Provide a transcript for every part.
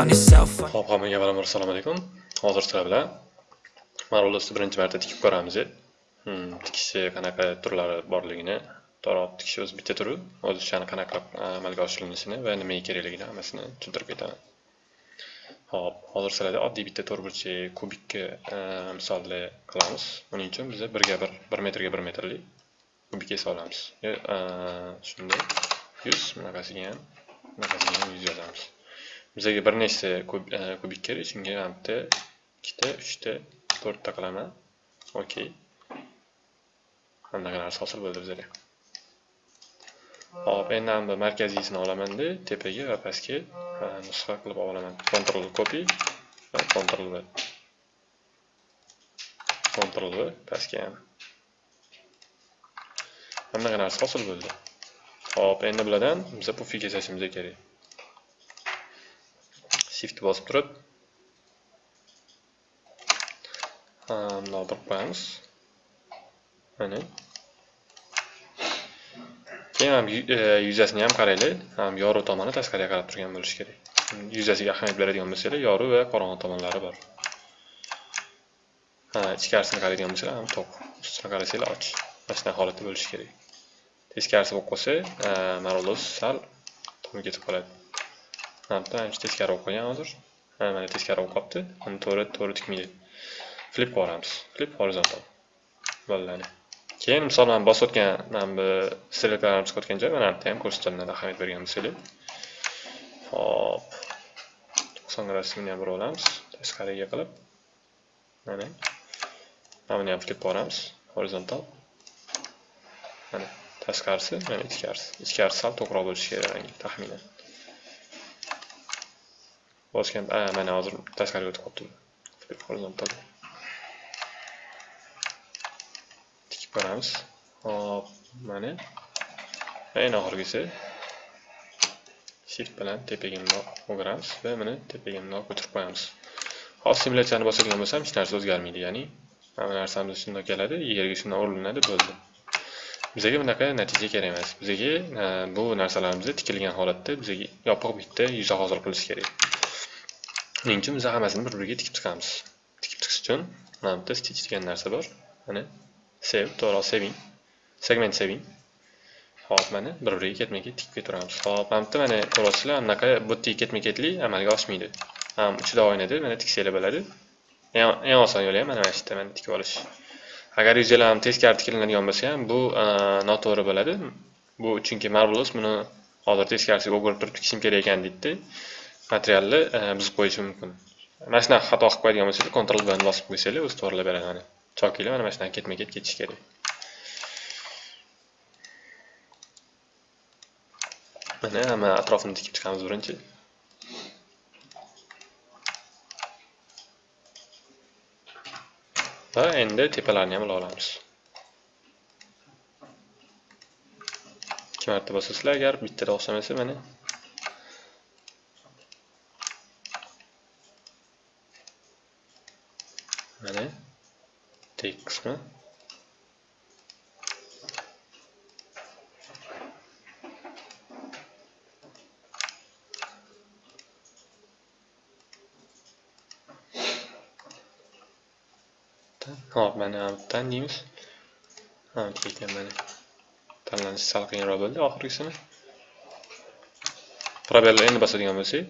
on yourself. Xo'p, hammaga avvalambor assalomu alaykum. Hozir sizlar bilan Marvel'da birinchi marta tikib ko'ramiz. Hmm, tikishi qanaqa turlari borligini, toroq tikish o'zi bitta turi, o'zichani qanaqa e, amalga oshirilishini va nimaga kerakligini hammasini tushuntirib ketaman. Hop, hozir sizlarga oddiy bitta to'rtburchak kubikni e, misolda qilamiz. Buning uchun biz 1 ga 1, 1 metrga 1 metrlik kubik olamiz. E, shunday 100 bunaqasiga ham, bunaqasiga ham 100 yozamiz. Bizga bir nechta e, kubik kerak, shunga ham bitta, ikkita, uchta, to'rtta qilaman. Okey. Bunaqa narsa hosil bo'ldi bizga. Hop, endi ham markaziysini olaman-da, tepaga va pastga nusxa qilib olaman. Ctrl copy va Ctrl V. Ctrl V pastga ham. Bunaqa narsa hosil bo'ldi. Hop, endi bulardan bizga pufiga yasashimiz kerak. Shift bosib turib mundoq bir qo'yamiz mana keyin ham yuzasini ham qaraylik ham yorug' tomoni tashqariga qarab turgan bo'lishi kerak yuzasiga ahamiyat beradigan bo'lsanglar yorug' va qorong'i tomonlari bor ha ichkarisini qaraydigan bo'lsanglar ham to'q ustini qarasanglar och mana shunaqa holatda bo'lishi kerak teskarisi bo'lib qolsa marulus sal tomga ketib qoladi Hamda ancha teskari bo'lib qolgan hozir. Mana teskari bo'lib qolibdi. Uni to'g'ri to'g'ri tikmaydi. Flip qilamiz. Flip horizontal. Bo'ladi. Keyin misol men bosib o'tgan mana bu strelkalarni chiqib o'tgan joy mana bu ham ko'rsatuvlarda ahamiyat bergan bo'lsanglar. Hop. 90 gradusni ham bir olamiz. Teskariga qilib. Mana. Mana buni ham flip qilamiz. Horizontal. Mana tashqarisi, mana ichkarisi. Ichkarisi sal to'g'riroq bo'lishi kerak taxminan. Bosgan mana hozir tashqariga o'tib qolibdi horizontal. Tikib ko'ramiz hop mana eng oxirgisi shift bilan tepaga bundoq o'giramiz va buni tepaga o'tirib qo'yamiz hop simulyatsiyani bosadigan bo'lsam hech narsa o'zgarmaydi ya'ni. Hamma narsamiz shundoq keladi yerga shundoq urilinadi bo'ldi bizga bunaqa natija kerak emas bizga bu narsalarimizni tikilgan holatda bizga yopiq bitta yuza hozir qilish kerak Shuning uchun biz hammasini bir-biriga tikib chiqamiz. Tikib chiqish uchun mana bitta stitch degan narsa bor. Mana save, to'g'ri saving, segment saving. Hop, mana bir-biriga ketma-ket tikib ketaveramiz. Hop, mana bitta mana ko'ryapsizlar, anaqa bu yerda ketma-ketlik amalga oshmaydi. Ham uchida o'ynadi, mana tiksanglar bo'ladi. Eng oson yo'li ham mana mana shu yerda mana tikib olish. Agar yuzinglar ham teskari tikilinadigan bo'lsa ham, bu noto'g'ri bo'ladi. Bu chunki Marvelous buni hozir teskarisiga o'girib turib tikishim kerak ekan deydida materialni buzib qo'yishi mumkin mana shunaqa xato qilib qo'yadigan bo'lsanglar Ctrl bilan bosib qo'ysanglar o'zi to'g'irlab beradi mana chokinglar mana shunaqa ketma ket ketishi kerak mana mana atrofini tikib chiqamiz birinchi va endi tepalarni ham olamiz ikki marta bosasizlar agar bittada o'xshamasa mana mana tek qismi hop mana bittadan deymiz. Ekan mana tanlanishi sal qiyinroq bo'ldi oxirgisini probelni endi bosadigan bo'lsak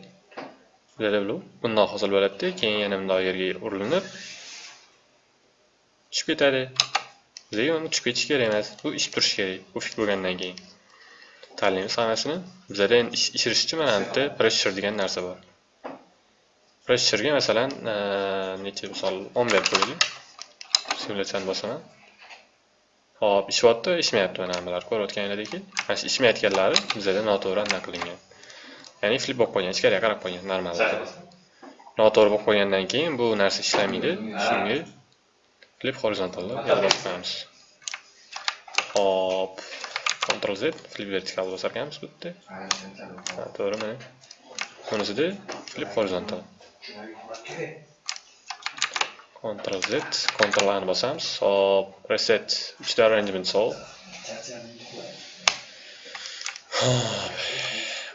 bundan hosil bo'ladi keyin yana bundoq yerga urilinib tushib ketadi. Bizga uni tushib ketishi kerak emas. Bu ishib turishi kerak bu fit bo'lgandan keyin. Tanlaymiz hammasini bizada endi ishirish uchun mana yerda pressure degan narsa bor. Pressurega masalan necha misol o'n berib qo'yaylik. Simulyatsiyani bosaman hop ishyapti ishmayapti mana bular ko'rayotganinglardek mana shu ishmayotganlari bizada noto'g'ri anaqa qilingan. Ya'ni flip bo'lib qolgan ichkariga qarab qolgan normal. Noto'g'ri bo'lib qolgandan keyin bu narsa ishlamaydi. Shunga flip horizontalda yana bosib hop. Ctrl Z flip vertikal bosarkanmiz bu yerda to'g'ri mana bunisida flip horizontal Ctrl Z Ctrl A ni bosamiz hop. Reset. Uchta arrangement sol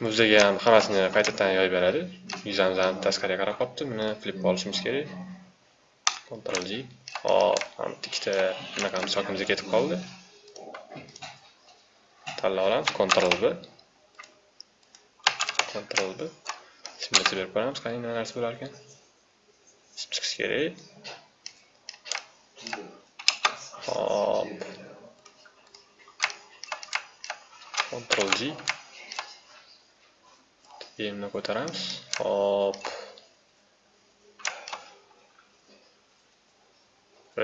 Bu ham hammasini qaytadan yoyib beradi. Yuzamiz ham tashqariga qarab qolibdi. Buni flip olishimiz kerak. Ctrl G. Hop, ham ikkita bunaqamiz chokimizga ketib qoldi. Tanlab olamiz. Ctrl B. Ctrl B. Simulyatsiya berib ko'ramiz, qani nima narsa bo'lar ekan. Chiqish kerak. Hop. Ctrl G. E'mni ko'taramiz. Hop.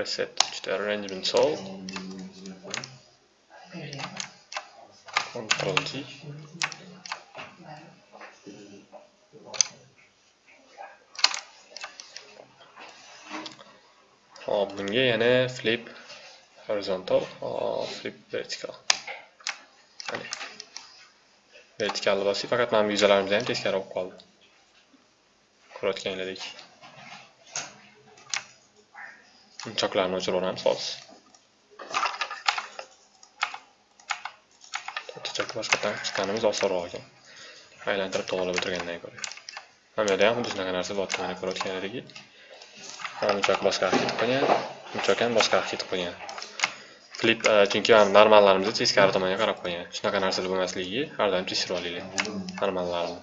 Reset ikkita arrangement sol. Ctrl G. Hop, bunga yana flip horizontal, flip vertical. Mana. Vertikalni bosib, faqat mana bu yuzalarimiz ham teskari olib qoldi. Ko'rayotganingizdek. Choklarni o'chirib olamiz xolos Chok boshqatdan chiqqanimiz osonroq ekan. Aylantirib to'g'rilab o'tirgandan ko'ra. Mana bu yerda ham xuddi shunaqa narsa bor, mana ko'rayotganlaridek. Munchoq boshqa ketib qolgan, munchoq ham boshqa ketib qolgan. klip chunki ham normallarimizni teskari tomonga qarab qo'ygan. Shunaqa narsalar bo'lmasligiga har doim tekshirib olinglar. Normallarni.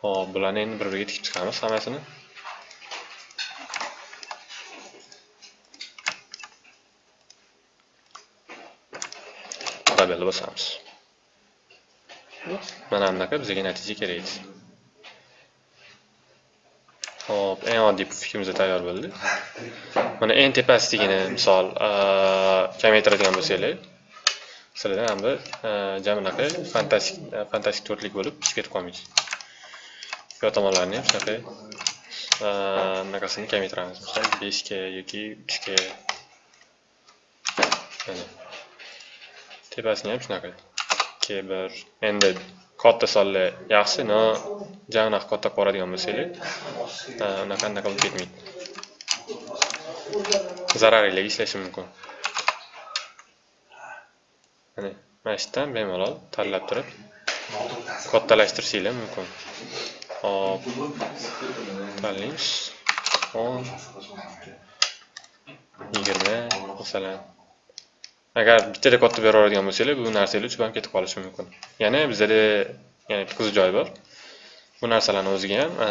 Xo'p, bularni endi bir-biriga tikib chiqamiz hammasini. Tabelni bosamiz. Mana bunaqa bizga natija kerak. Hop, eng oddiy pufikimiz tayyor bo'ldi. Mana eng tepasidagini misol kamaytiradigan bo'lsanglar, sizlarda ham bir jam unaqa fantastik fantastik to'rtlik bo'lib chiqib ketib qolmaydi. Yo tomonlarni ham shunaqa bunaqasini kamaytiramiz. Misol 5 ga yoki 3 ga. Mana. Tepasini ham shunaqa. 2 1 endi katta sonli yaxshi, no jag'naq katta ko'radigan bo'lsanglar, unaqa anaqa bo'lib ketmaydi. Zararli ishlashi mumkin. Mana, mana shu yerdan bemalol tanlab turib kattalashtirishinglar mumkin. Hop. Tanlaymiz. 10 20 masalan. Agar bittada katta bera bo'lsanglar, bu narsalar uchib ham ketib qolishi mumkin. Yana bizda ya'ni qiziq joy bor. Bu narsalarni o'ziga ham, e,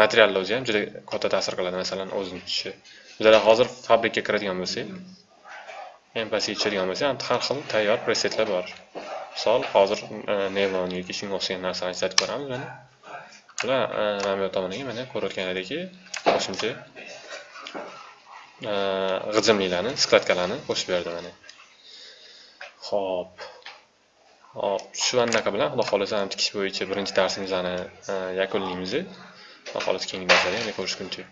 materialni o'ziga ham juda katta ta'sir qiladi, masalan, o'zini tutishi. bizlar hozir fabrikaga kiradigan bo'lsak, ham pastga tushadigan har xil tayyor presetlar bor. Misol, hozir e, Nevon yoki shunga o'xshagan narsalarni ishlatib ko'ramiz mana. Bular e, mana bu tomoniga mana ko'rayotganlaringki, qo'shimcha g'ijimliklarni, skladkalarni qo'shib berdi mana. Xo'p. Hop, shu anaqa bilan xudo xohlasa tikish bo'yicha birinchi darsimizni yakunlaymiz. Xudo xohlasa keyingi darslarda yana ko'rishguncha